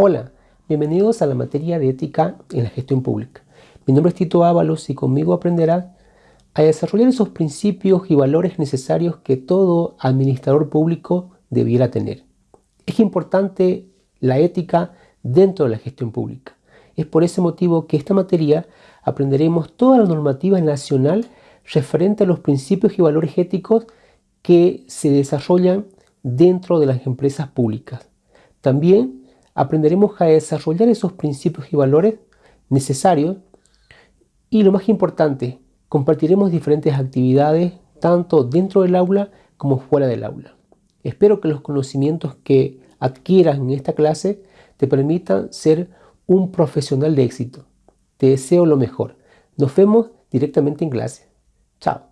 Hola, bienvenidos a la materia de ética en la gestión pública. Mi nombre es Tito Ábalos y conmigo aprenderás a desarrollar esos principios y valores necesarios que todo administrador público debiera tener. Es importante la ética dentro de la gestión pública. Es por ese motivo que esta materia aprenderemos toda la normativa nacional referente a los principios y valores éticos que se desarrollan dentro de las empresas públicas. También aprenderemos a desarrollar esos principios y valores necesarios y lo más importante, compartiremos diferentes actividades tanto dentro del aula como fuera del aula. Espero que los conocimientos que adquieras en esta clase te permitan ser un profesional de éxito. Te deseo lo mejor. Nos vemos directamente en clase. Chao.